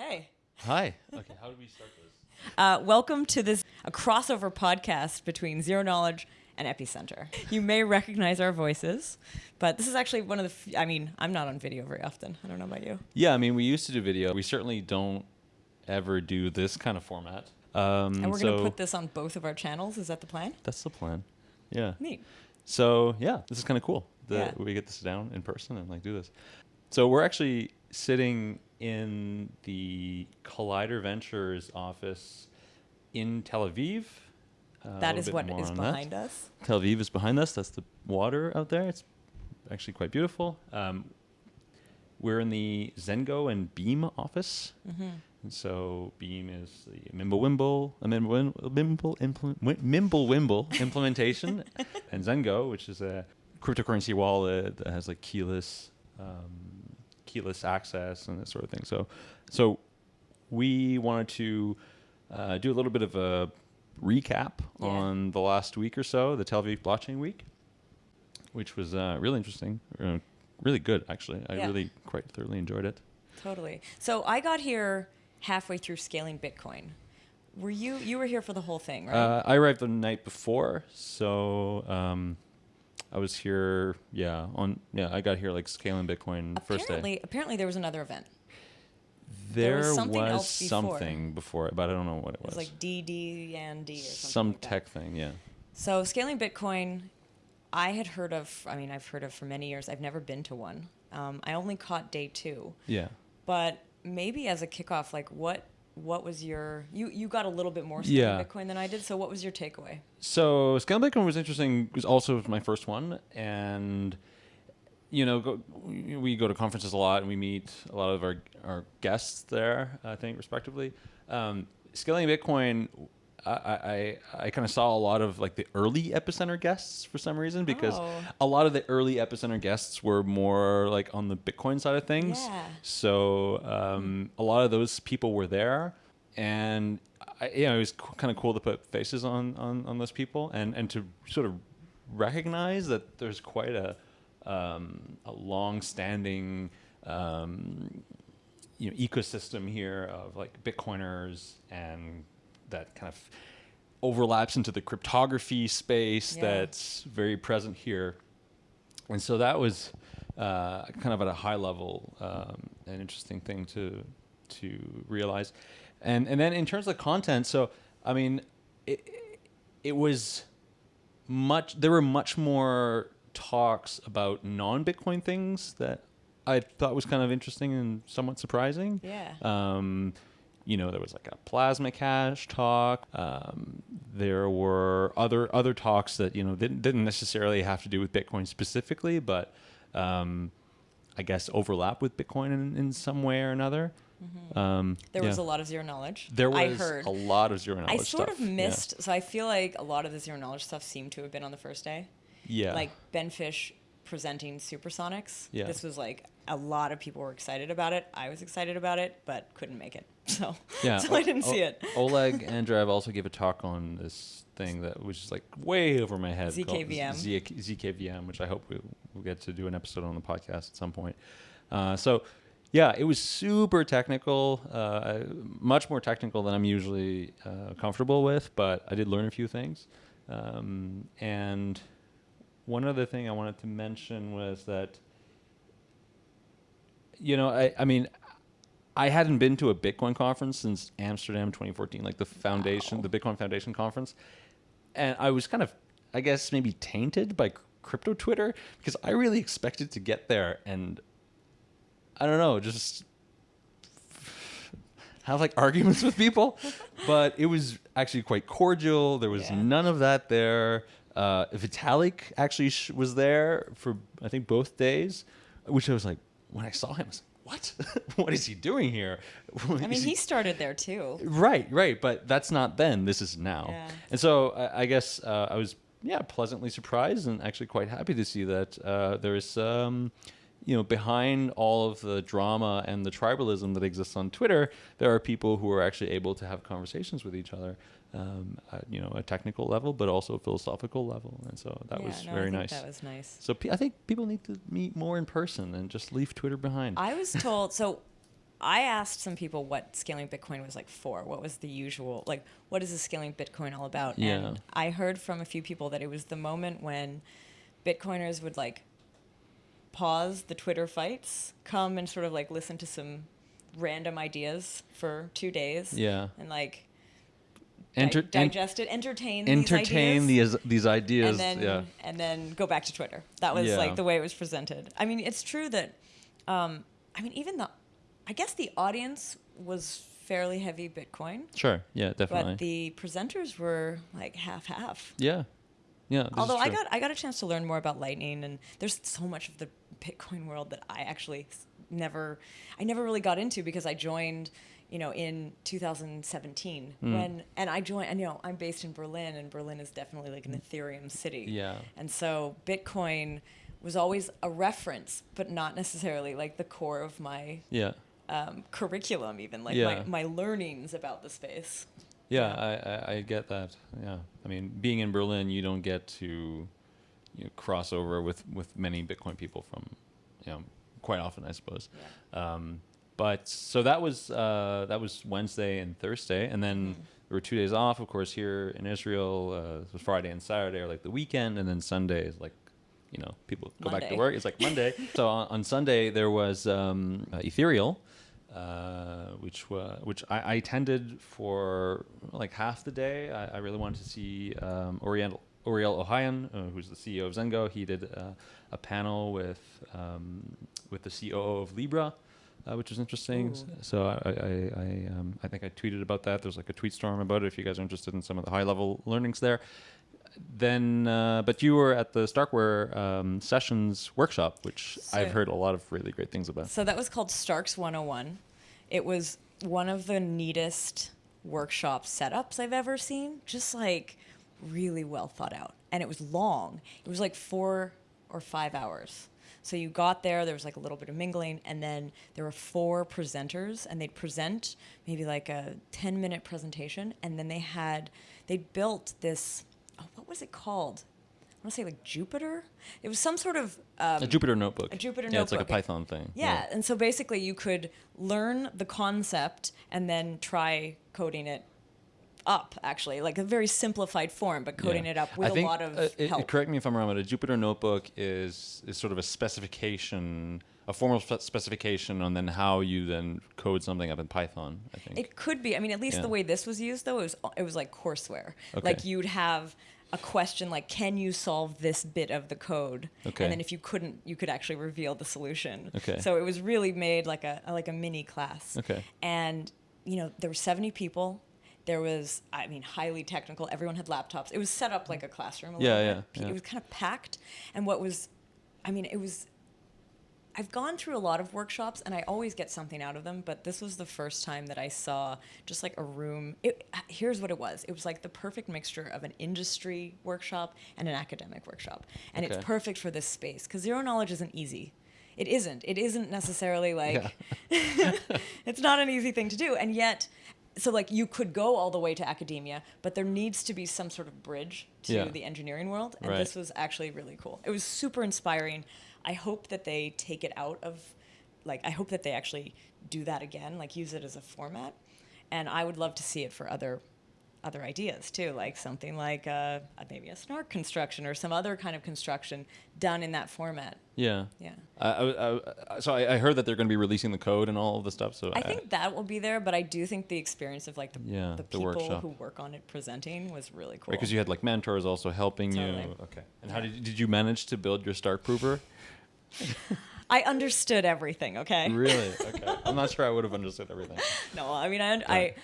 Hey. Hi. Okay, how do we start this? Uh, welcome to this a crossover podcast between Zero Knowledge and Epicenter. You may recognize our voices, but this is actually one of the. F- I mean, I'm not on video very often. I don't know about you. Yeah, I mean, we used to do video. We certainly don't ever do this kind of format. Um, And we're so going to put this on both of our channels. Is that the plan? That's the plan. Yeah. Neat. So yeah, this is kind of cool that Yeah. we get to sit down in person and like do this. So we're actually sitting in the Collider Ventures office in Tel Aviv. Uh, that is what is on that. behind us. Tel Aviv is behind us. That's the water out there. It's actually quite beautiful. Um, we're in the Zengo and Beam office. Mm-hmm. And so Beam is the Mimblewimble, a Mimble, Mimble, implement, Mimblewimble implementation, and Zengo, which is a cryptocurrency wallet that has like keyless, um, keyless access and that sort of thing. So, so we wanted to uh, do a little bit of a recap Yeah. on the last week or so, the Tel Aviv Blockchain Week, which was uh, really interesting, uh, really good actually. I Yeah. really quite thoroughly enjoyed it. Totally. So I got here halfway through scaling Bitcoin. Were you you were here for the whole thing, right? Uh, I arrived the night before, so um, I was here. Yeah, on yeah, I got here like scaling Bitcoin first apparently, day. apparently there was another event. There, there was was, something else before. something before, but I don't know what it It was. was like DD and D or something. Some like tech thing, yeah. So scaling Bitcoin, I had heard of. I mean, I've heard of for many years. I've never been to one. Um, I only caught day two, Yeah. but maybe as a kickoff, like what what was your you you got a little bit more scaling Yeah. Bitcoin than I did. So what was your takeaway? So scaling Bitcoin was interesting. It was also my first one, and you know, go, we go to conferences a lot, and we meet a lot of our our guests there. I think, respectively. Um, scaling Bitcoin, I I, I kind of saw a lot of like the early epicenter guests for some reason because Oh. a lot of the early epicenter guests were more like on the Bitcoin side of things. Yeah. So um, a lot of those people were there, and I, you know, it was kind of cool to put faces on, on, on those people and, and to sort of recognize that there's quite a um, a long-standing um, you know ecosystem here of like Bitcoiners and that kind of overlaps into the cryptography space Yeah. that's very present here and so that was uh, kind of at a high level um, an interesting thing to to realize and and then in terms of content so i mean it, it was much there were much more talks about non-bitcoin things that i thought was kind of interesting and somewhat surprising Yeah. um, you know, there was like a Plasma Cash talk. Um, there were other other talks that you know didn't didn't necessarily have to do with Bitcoin specifically, but um, I guess overlap with Bitcoin in, in some way or another. Um, Mm-hmm. There was a lot of zero knowledge. There was I heard. a lot of zero knowledge I sort stuff. of yeah. missed. So I feel like a lot of the zero knowledge stuff seemed to have been on the first day. Yeah. Like Ben Fisch presenting Supersonics. Yeah. This was like a lot of people were excited about it. I was excited about it, but couldn't make it. So Yeah, so I O- didn't O- see it. Oleg Andreev also gave a talk on this thing that was just like way over my head. called ZKVM. Z- ZKVM, which I hope we, we'll get to do an episode on the podcast at some point. Uh, so, yeah, it was super technical, uh, much more technical than I'm usually uh, comfortable with, but I did learn a few things. Um, and one other thing I wanted to mention was that, you know, I, I mean, I hadn't been to a Bitcoin conference since Amsterdam 2014, like the foundation, Wow. the Bitcoin Foundation conference, and I was kind of, I guess, maybe tainted by crypto Twitter because I really expected to get there and I don't know, just have like arguments with people, but it was actually quite cordial. There was Yeah. none of that there. Uh, Vitalik actually sh- was there for I think both days, which I was like, when I saw him, I was like, what? what is he doing here? I mean, he started there too. Right, right, but that's not then. This is now. Yeah. And so I, I guess uh, I was yeah pleasantly surprised and actually quite happy to see that uh, there is um, you know behind all of the drama and the tribalism that exists on Twitter, there are people who are actually able to have conversations with each other. Um, at, you know, a technical level, but also a philosophical level, and so that Yeah, was no, I very nice. That was nice. So pe- I think people need to meet more in person and just leave Twitter behind. I was told so. I asked some people what scaling Bitcoin was like for. What was the usual like? What is the scaling Bitcoin all about? Yeah. And I heard from a few people that it was the moment when Bitcoiners would like pause the Twitter fights, come and sort of like listen to some random ideas for two days, Yeah. and like di- Enter- en- digest it, entertain, entertain these ideas, these these ideas. and then yeah. and then go back to Twitter. That was Yeah. like the way it was presented. I mean, it's true that, um, I mean, even the, I guess the audience was fairly heavy Bitcoin, Sure. Yeah. Definitely. but the presenters were like half half. yeah. Yeah. Although I got I got a chance to learn more about Lightning, and there's so much of the Bitcoin world that I actually never I never really got into because I joined, you know, in 2017 Hmm. when and I joined. And you know, I'm based in Berlin, and Berlin is definitely like an Ethereum city. Yeah. And so Bitcoin was always a reference, but not necessarily like the core of my Yeah. um, curriculum, even like Yeah. my, my learnings about the space. Yeah, I, I, I get that. Yeah, I mean, being in Berlin, you don't get to you know, cross over with, with many Bitcoin people from, you know, quite often, I suppose. Um, but so that was uh, that was Wednesday and Thursday, and then Mm-hmm. there were two days off, of course, here in Israel. Uh, Friday and Saturday are like the weekend, and then Sunday is like, you know, people go back to work. It's like Monday. so on, on Sunday there was um, uh, Ethereal uh, which wa which I, I attended for like half the day. I, I really wanted to see um, Oriental. Ouriel Ohayon, uh, who's the CEO of Zengo, he did uh, a panel with um, with the COO of Libra, uh, which was interesting. Ooh. So I I, I, um, I think I tweeted about that. There's like a tweet storm about it. If you guys are interested in some of the high level learnings there, then uh, but you were at the Starkware um, Sessions workshop, which I've heard a lot of really great things about. So that was called Starks 101. It was one of the neatest workshop setups I've ever seen. Just like really well thought out. And it was long. It was like four or five hours. So you got there, there was like a little bit of mingling, and then there were four presenters, and they'd present maybe like a 10 minute presentation, and then they had, they built this, was it called? I want to say like Jupyter. It was some sort of um, A Jupyter notebook. a Jupyter yeah, it's like a. Python thing. yeah, and so basically you could learn the concept and then try coding it up, actually, like a very simplified form, but coding Yeah. it up with think, a lot of uh, it- help. correct me if I'm wrong, but a Jupyter notebook is is sort of a specification, a formal spe- specification on then how you then code something up in Python. I think. It could be. I mean, at least Yeah. the way this was used, though, it was it was like courseware. Okay. Like you'd have a question like, "Can you solve this bit of the code?" Okay. And then if you couldn't, you could actually reveal the solution. Okay. So it was really made like a like a mini class. Okay. And you know, there were seventy people. There was, I mean, highly technical. Everyone had laptops. It was set up like a classroom. A yeah, bit. yeah. It was kind of packed. And what was, I mean, it was I've gone through a lot of workshops and I always get something out of them, but this was the first time that I saw just like a room. It, here's what it was it was like the perfect mixture of an industry workshop and an academic workshop. And Okay. it's perfect for this space because zero knowledge isn't easy. It isn't. It isn't necessarily like, it's not an easy thing to do. And yet, so like you could go all the way to academia, but there needs to be some sort of bridge to Yeah. the engineering world. And Right. this was actually really cool. It was super inspiring. I hope that they take it out of, like, I hope that they actually do that again, like use it as a format. And I would love to see it for other other ideas too, like something like uh, maybe a snark construction or some other kind of construction done in that format. yeah. Yeah. I, I, I, so I, I heard that they're going to be releasing the code and all of the stuff. So I think that will be there, but I do think the experience of like the, Yeah, the the people workshop. who work on it presenting was really cool. because you had like mentors also helping Totally. you. Okay. And how did did you manage to build your Stark prover? I understood everything. Okay. really? Okay. I'm not sure I would have understood everything. No, I mean, I, I,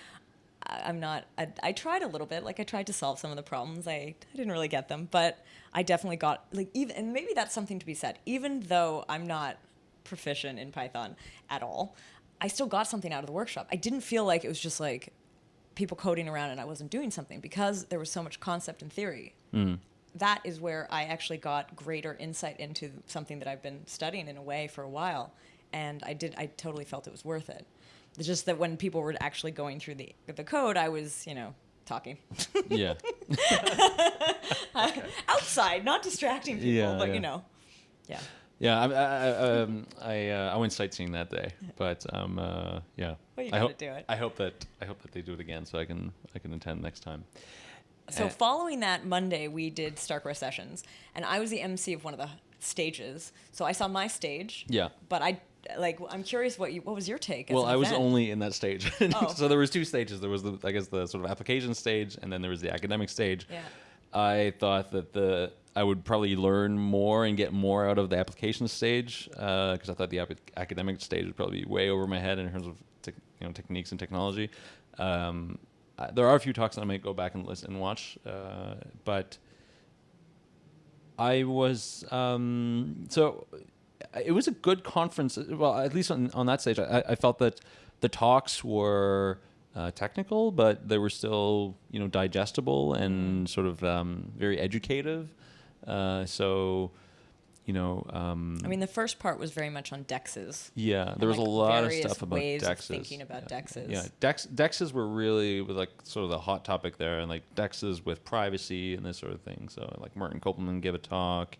I'm not. I, I tried a little bit. Like I tried to solve some of the problems. I, I didn't really get them, but I definitely got like even. And maybe that's something to be said. Even though I'm not proficient in Python at all, I still got something out of the workshop. I didn't feel like it was just like people coding around and I wasn't doing something because there was so much concept and theory. Mm. That is where I actually got greater insight into something that I've been studying in a way for a while, and I did. I totally felt it was worth it. It's just that when people were actually going through the the code, I was, you know, talking Yeah. outside, not distracting people, Yeah, but yeah. you know, yeah. Yeah, I, I, um, I, uh, I went sightseeing that day, but um, uh, yeah. Well, you I gotta do it. I hope that I hope that they do it again, so I can I can attend next time. So Uh, following that Monday, we did Starkware sessions, and I was the MC of one of the stages. So I saw my stage. Yeah. But I like. I'm curious what you. What was your take? as Well, I was only in that stage, Oh. so there was two stages. There was the I guess the sort of application stage, and then there was the academic stage. Yeah. I thought that the I would probably learn more and get more out of the application stage because I thought the academic stage would probably be way over my head in terms of you know techniques and technology. Um, There are a few talks that I might go back and listen and watch, uh, but I was um, so it was a good conference. Well, at least on, on that stage, I, I felt that the talks were uh, technical, but they were still you know digestible and sort of um, very educative. Uh, so you know, um, I mean, the first part was very much on dexes. yeah, there was like, a lot of stuff about ways of dexes. thinking about yeah. dexes. Yeah, dex dexes were really was like sort of the hot topic there, and like dexes with privacy and this sort of thing. So like Martin Köppelmann gave a talk,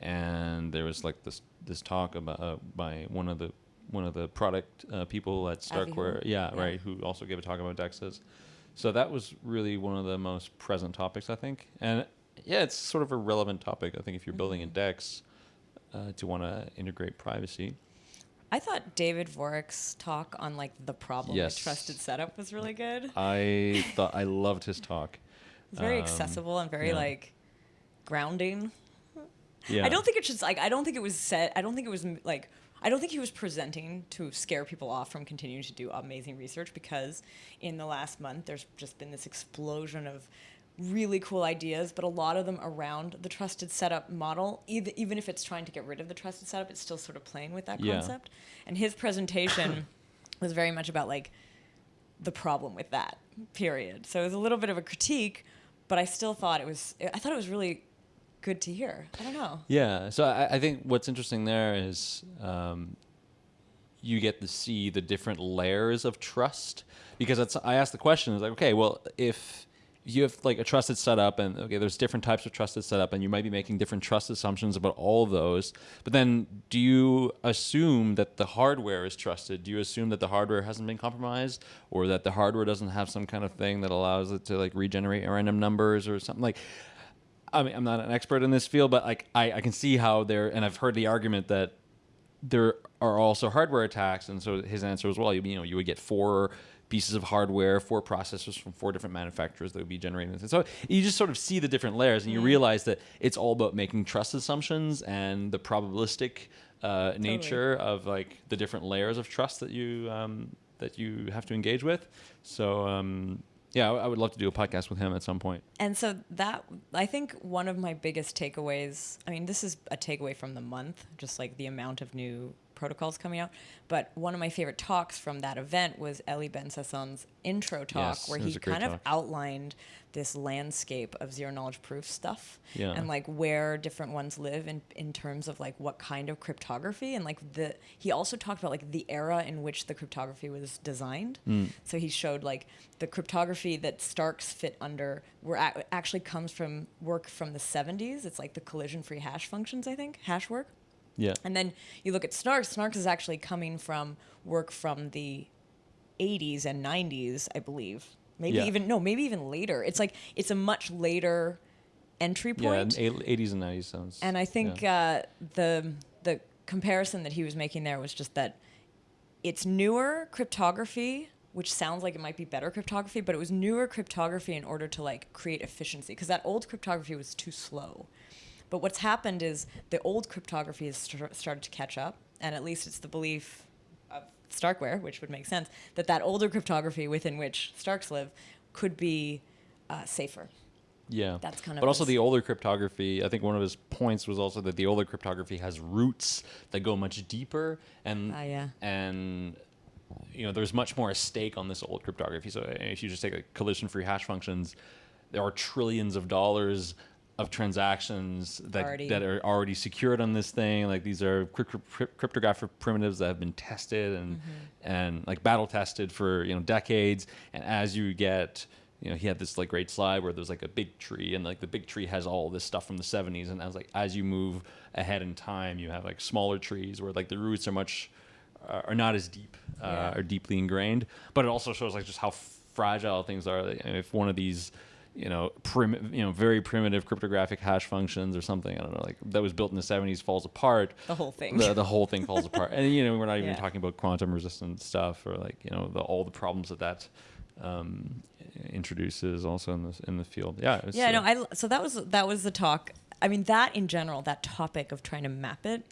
and there was like this this talk about uh, by one of the one of the product uh, people at Starkware. Yeah, Yeah. right. Who also gave a talk about dexes. So that was really one of the most present topics, I think. And yeah, it's sort of a relevant topic. I think if you're building a Mm-hmm. dex, uh, to want to integrate privacy. I thought David Vorick's talk on like the problem Yes. with trusted setup was really good. I thought I loved his talk. It's very Um, accessible and very yeah. like grounding. Yeah. I don't think it should like I don't think it was set I don't think it was like I don't think he was presenting to scare people off from continuing to do amazing research because in the last month there's just been this explosion of really cool ideas but a lot of them around the trusted setup model even even if it's trying to get rid of the trusted setup it's still sort of playing with that Yeah. concept and his presentation was very much about like the problem with that period so it was a little bit of a critique but I still thought it was I thought it was really good to hear I don't know Yeah. So I, I think what's interesting there is um, you get to see the different layers of trust because it's, I asked the question is like, okay, well, if you have like a trusted setup and okay, there's different types of trusted setup and you might be making different trust assumptions about all of those, but then do you assume that the hardware is trusted? Do you assume that the hardware hasn't been compromised or that the hardware doesn't have some kind of thing that allows it to like regenerate random numbers or something? Like I mean, I'm not an expert in this field, but like I, I can see how there, and I've heard the argument that there are also hardware attacks, and so his answer was, well, you, you know, you would get four pieces of hardware, four processors from four different manufacturers that would be generating this. And so you just sort of see the different layers, and you realize that it's all about making trust assumptions and the probabilistic uh, nature of like the different layers of trust that you um, that you have to engage with. So. Um, yeah, I I would love to do a podcast with him at some point. And so that I think one of my biggest takeaways, I mean, this is a takeaway from the month, just like the amount of new protocols coming out. But one of my favorite talks from that event was Eli Ben Sasson's intro talk, Yes, where he kind of outlined this landscape of zero knowledge proof stuff Yeah. and like where different ones live in, in terms of like what kind of cryptography and like the he also talked about like the era in which the cryptography was designed Mm. so he showed like the cryptography that Starks fit under were ac- actually comes from work from the 70s. It's like the collision free hash functions, I think, hash work. Yeah. And then you look at Snarks. Snarks is actually coming from work from the 80s and 90s, I believe. Maybe Yeah. even no, maybe even later. It's like it's a much later entry point. in eight- 80s and 90s sounds. And I think uh, the the comparison that he was making there was just that it's newer cryptography, which sounds like it might be better cryptography, but it was newer cryptography in order to like create efficiency because that old cryptography was too slow. But what's happened is the old cryptography has st- started to catch up, and at least it's the belief of Starkware, which would make sense, that that older cryptography within which Starks live could be uh, safer. yeah. that's kind of But also the older cryptography, I think one of his points was also that the older cryptography has roots that go much deeper and Ah, yeah. and you know, there's much more at stake on this old cryptography. So uh, if you just take like collision-free hash functions, there are trillions of dollars of transactions that Already- that are already secured on this thing. Like these are crypt- crypt- cryptographic primitives that have been tested and Mm-hmm. and like battle tested for you know decades. And as you get you know, he had this like great slide where there's like a big tree and like the big tree has all this stuff from the 70s. And I was like, as you move ahead in time, you have like smaller trees where like the roots are much, uh, are not as deep, uh, Yeah. are deeply ingrained. But it also shows like just how fragile things are. If one of these, you know, prim, you know, very primitive cryptographic hash functions or something, I don't know, like that was built in the 70s falls apart, The whole thing. the, the whole thing falls apart. And you know, we're not even Yeah. talking about quantum resistant stuff or like you know the, all the problems that that um, introduces also in the in the field. Yeah. was, yeah, uh, no, I l- so that was that was the talk. I mean, that in general, that topic of trying to map it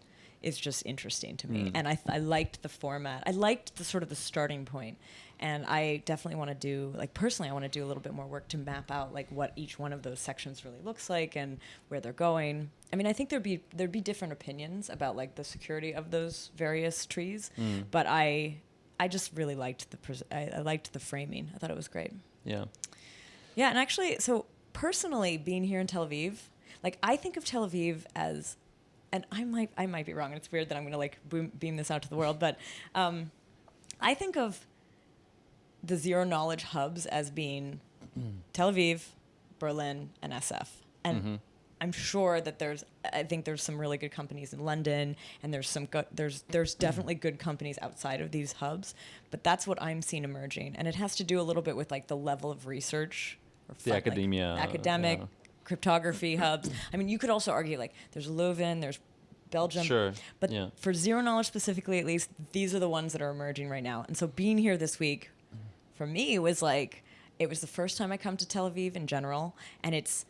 is just interesting to me, Mm. and I I liked the format. I liked the sort of the starting point, and I definitely want to do like personally, I want to do a little bit more work to map out like what each one of those sections really looks like and where they're going. I mean, I think there'd be there'd be different opinions about like the security of those various trees, Mm. but I I just really liked the pres- I, I liked the framing. I thought it was great. yeah. Yeah, and actually, so personally, being here in Tel Aviv, like I think of Tel Aviv as, and I might I might be wrong, and it's weird that I'm gonna like boom, beam this out to the world, but um, I think of the zero knowledge hubs as being Tel Aviv, Berlin, and SF, and. Mhm. I'm sure that there's. I think there's some really good companies in London, and there's some. There's there's definitely good companies outside of these hubs, but that's what I'm seeing emerging, and it has to do a little bit with like the level of research or The fun- like, academia, academic yeah. cryptography hubs. I mean, you could also argue like there's Leuven, there's Belgium, Sure. but yeah. for zero knowledge specifically, at least, these are the ones that are emerging right now. And so being here this week, for me, was like it was the first time I come to Tel Aviv in general, and it's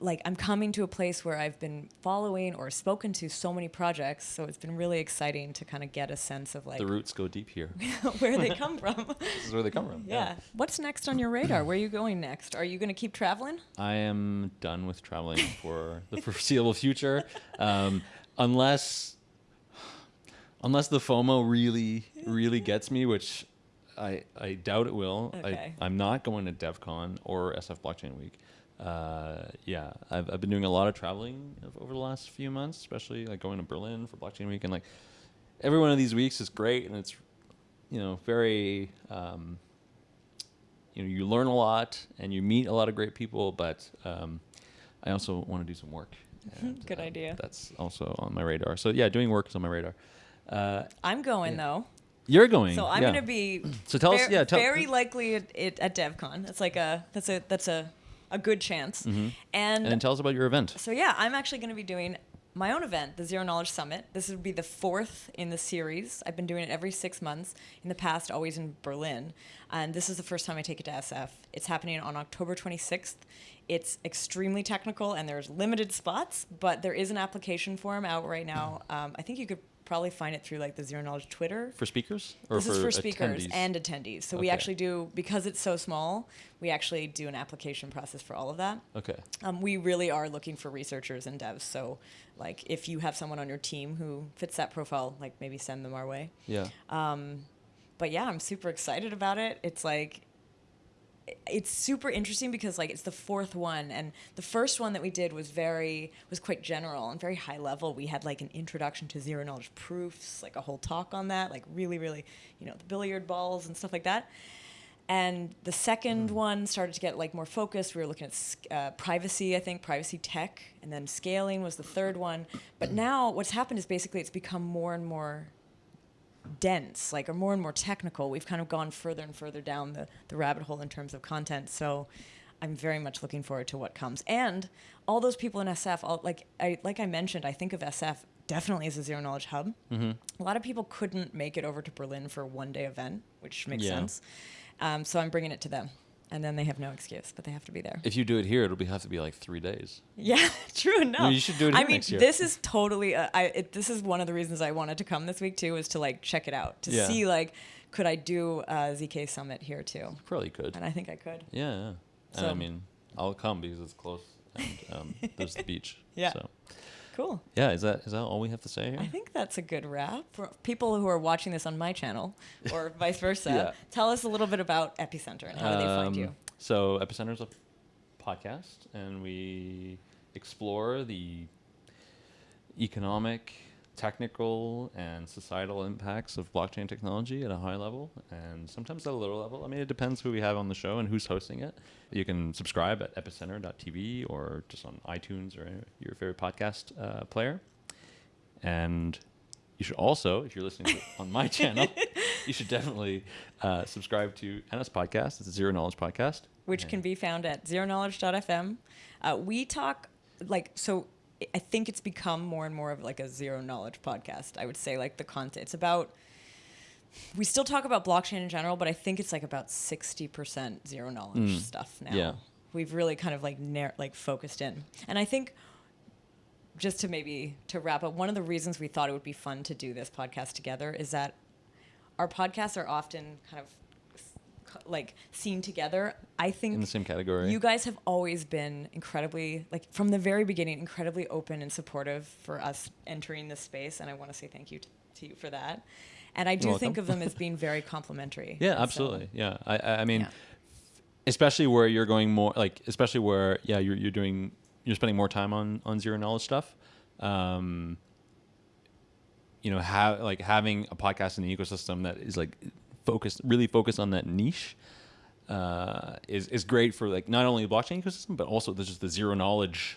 like I'm coming to a place where I've been following or spoken to so many projects. So it's been really exciting to kind of get a sense of like the roots go deep here. where they come from. this is where they come from. yeah. What's next on your radar? Where are you going next? Are you going to keep traveling? I am done with traveling for the foreseeable future, um, unless unless the FOMO really really gets me, which I I doubt it will. Okay. I, I'm not going to DevCon or SF Blockchain Week. Uh, yeah, I've I've been doing a lot of traveling over the last few months, especially like going to Berlin for Blockchain Week, and like every one of these weeks is great, and it's you know very. Um, you know, you learn a lot and you meet a lot of great people, but um, I also want to do some work. and, Good um, idea. That's also on my radar. So yeah, doing work is on my radar. Uh, I'm going Yeah. though. You're going. So I'm yeah. going to be So tell us- yeah, tell- very likely at, at, DevCon. That's like a that's a that's a a good chance. Mhm. And, And then tell us about your event. so yeah, I'm actually going to be doing my own event, the Zero Knowledge Summit. This would be the fourth in the series. I've been doing it every six months. In the past, always in Berlin, and this is the first time I take it to SF. It's happening on October 26th. It's extremely technical, and there's limited spots, but there is an application form out right now. Um, I think you could probably find it through like the Zero Knowledge Twitter For speakers or this for, is for speakers attendees? and attendees. So we actually do because it's so small. We actually do an application process for all of that. okay. Um, we really are looking for researchers and devs. So, like, if you have someone on your team who fits that profile, like maybe send them our way. Yeah. Um, but yeah, I'm super excited about it. It's like it's super interesting because like it's the fourth one and the first one that we did was very was quite general and very high level. We had like an introduction to zero knowledge proofs like a whole talk on that like really really you know the billiard balls and stuff like that. And the second one started to get like more focused. We were looking at uh, privacy i think privacy tech and then scaling was the third one. But now what's happened is basically it's become more and more dense, like, or more and more technical. We've kind of gone further and further down the, the rabbit hole in terms of content. So I'm very much looking forward to what comes. And all those people in SF, all, like I like I mentioned, I think of SF definitely as a zero knowledge hub. Mm-hmm. A lot of people couldn't make it over to Berlin for a one day event, which makes Yeah. sense. Um, so I'm bringing it to them. And then they have no excuse, but they have to be there. If you do it here, it'll be have to be like three days. Yeah, true enough. you should do it I mean, this is totally. Uh, I it, this is one of the reasons I wanted to come this week too, is to like check it out to Yeah. see like could I do a ZK Summit here too, Probably could. and I think I could. Yeah, yeah. And I mean, I'll come because it's close and um, there's the beach. Yeah. So Cool. yeah, is that is that all we have to say here? I think that's a good wrap for people who are watching this on my channel or vice versa. Yeah. Tell us a little bit about Epicenter and how do they find you? Um, so Epicenter is a podcast, and we explore the economic, technical and societal impacts of blockchain technology at a high level and sometimes at a lower level. I mean, it depends who we have on the show and who's hosting it. You can subscribe at epicenter.tv or just on iTunes or your favorite podcast uh, player. And you should also, if you're listening on my channel, you should definitely uh, subscribe to Anna's podcast. It's a Zero Knowledge podcast. which can be found at zeroKnowledge.fm. Uh, we talk like so. I think it's become more and more of like a zero knowledge podcast. I would say like the content. It's about. We still talk about blockchain in general, but I think it's like about sixty percent zero knowledge Mm. stuff now. Yeah. We've really kind of like nar- like focused in, and I think just to maybe to wrap up, one of the reasons we thought it would be fun to do this podcast together is that our podcasts are often kind of like seen together. I think In the same category. you guys have always been incredibly, like from the very beginning, incredibly open and supportive for us entering this space, and I want to say thank you t- to you for that. And I do You're think of them as being very complimentary. Yeah, And so- absolutely. Yeah, I, I I mean, Yeah. especially where you're going more like, especially where yeah, you're you're doing you're spending more time on on zero knowledge stuff. Um, you know, have like having a podcast in the ecosystem that is like focused, really focus on that niche. Uh, is is great for like not only the blockchain ecosystem but also there's just the zero knowledge,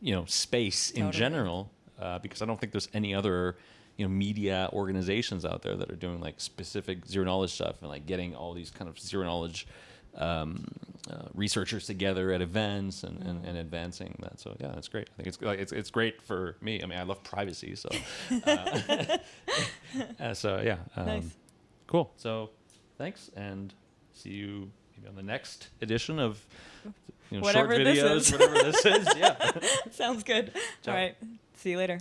you know, space in Totally. general. Uh, because I don't think there's any other, you know, media organizations out there that are doing like specific zero knowledge stuff and like getting all these kind of zero knowledge um, uh, researchers together at events and, and, and advancing that. So yeah, that's great. I think it's like it's it's great for me. I mean, I love privacy, so uh, uh, so yeah, um, Nice. Cool. So thanks and see you maybe on the next edition of you know, Whatever short this videos, is. whatever this is. Yeah. Sounds good. Ciao. All right. See you later.